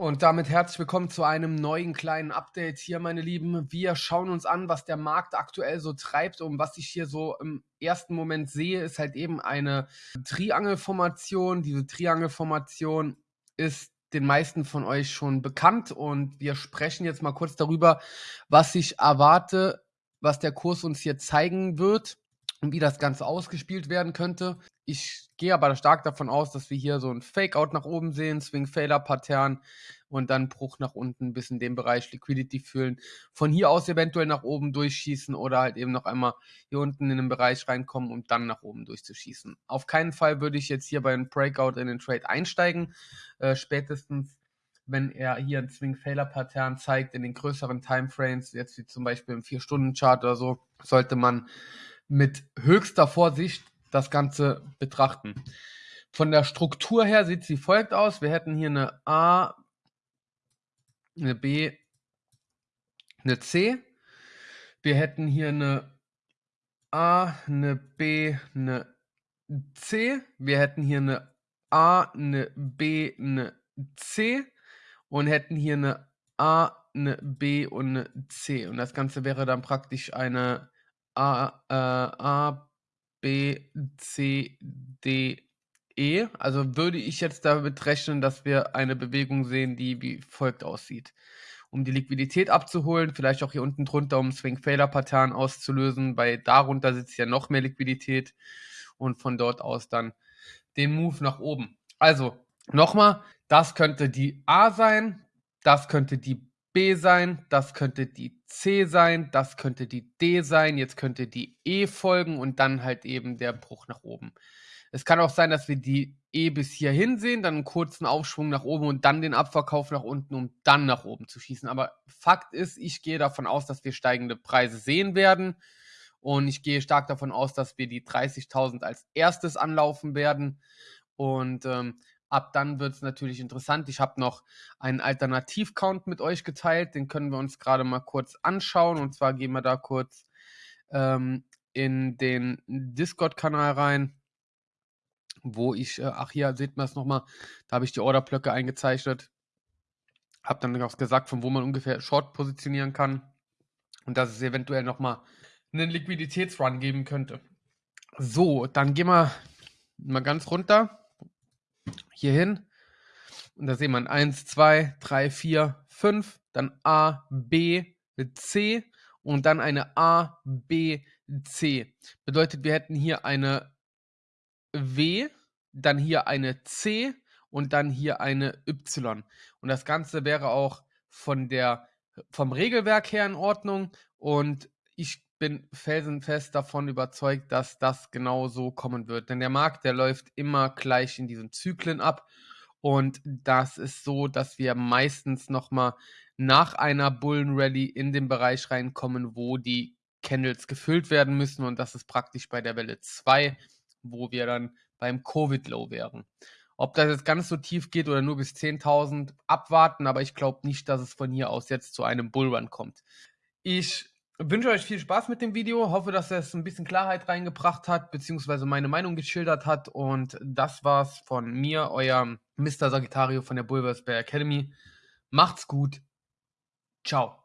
Und damit herzlich willkommen zu einem neuen kleinen Update hier, meine Lieben. Wir schauen uns an, was der Markt aktuell so treibt und was ich hier so im ersten Moment sehe, ist halt eben eine Triangelformation. Diese Triangelformation ist den meisten von euch schon bekannt und wir sprechen jetzt mal kurz darüber, was ich erwarte, was der Kurs uns hier zeigen wird und wie das Ganze ausgespielt werden könnte. Ich gehe aber stark davon aus, dass wir hier so ein Fake-Out nach oben sehen, Swing-Failure-Pattern und dann Bruch nach unten bis in den Bereich Liquidity fühlen. Von hier aus eventuell nach oben durchschießen oder halt eben noch einmal hier unten in den Bereich reinkommen, um dann nach oben durchzuschießen. Auf keinen Fall würde ich jetzt hier bei einem Breakout in den Trade einsteigen. Äh, spätestens wenn er hier ein Swing-Failure-Pattern zeigt in den größeren Timeframes, jetzt wie zum Beispiel im 4-Stunden-Chart oder so, sollte man mit höchster Vorsicht das Ganze betrachten. Von der Struktur her sieht sie folgt aus. Wir hätten hier eine A, eine B, eine C. Wir hätten hier eine A, eine B, eine C. Wir hätten hier eine A, eine B, eine C. Und hätten hier eine A, eine B und eine C. Und das Ganze wäre dann praktisch eine A, äh, A B, C, D, E. Also würde ich jetzt damit rechnen, dass wir eine Bewegung sehen, die wie folgt aussieht. Um die Liquidität abzuholen, vielleicht auch hier unten drunter, um Swing-Failure-Pattern auszulösen, weil darunter sitzt ja noch mehr Liquidität und von dort aus dann den Move nach oben. Also nochmal, das könnte die A sein, das könnte die B sein, das könnte die C sein, das könnte die D sein, jetzt könnte die E folgen und dann halt eben der Bruch nach oben. Es kann auch sein, dass wir die E bis hierhin sehen, dann einen kurzen Aufschwung nach oben und dann den Abverkauf nach unten, um dann nach oben zu schießen. Aber Fakt ist, ich gehe davon aus, dass wir steigende Preise sehen werden. Und ich gehe stark davon aus, dass wir die 30.000 als erstes anlaufen werden. Und ähm, Ab dann wird es natürlich interessant. Ich habe noch einen Alternativ-Count mit euch geteilt. Den können wir uns gerade mal kurz anschauen. Und zwar gehen wir da kurz ähm, in den Discord-Kanal rein, wo ich, äh, ach hier, seht man es nochmal, da habe ich die Orderblöcke eingezeichnet. Habe dann auch gesagt, von wo man ungefähr Short positionieren kann. Und dass es eventuell nochmal einen Liquiditätsrun geben könnte. So, dann gehen wir mal ganz runter hier hin. Und da sehen wir 1, 2, 3, 4, 5, dann A, B, C und dann eine A, B, C. Bedeutet, wir hätten hier eine W, dann hier eine C und dann hier eine Y. Und das Ganze wäre auch von der, vom Regelwerk her in Ordnung. Und ich bin felsenfest davon überzeugt, dass das genau so kommen wird. Denn der Markt, der läuft immer gleich in diesen Zyklen ab. Und das ist so, dass wir meistens nochmal nach einer Bullenrally in den Bereich reinkommen, wo die Candles gefüllt werden müssen. Und das ist praktisch bei der Welle 2, wo wir dann beim Covid-Low wären. Ob das jetzt ganz so tief geht oder nur bis 10.000, abwarten, aber ich glaube nicht, dass es von hier aus jetzt zu einem Bullrun kommt. Ich wünsche euch viel Spaß mit dem Video. Hoffe, dass es ein bisschen Klarheit reingebracht hat, beziehungsweise meine Meinung geschildert hat. Und das war's von mir, euer Mr. Sagittario von der Bulvers Bay Academy. Macht's gut. Ciao.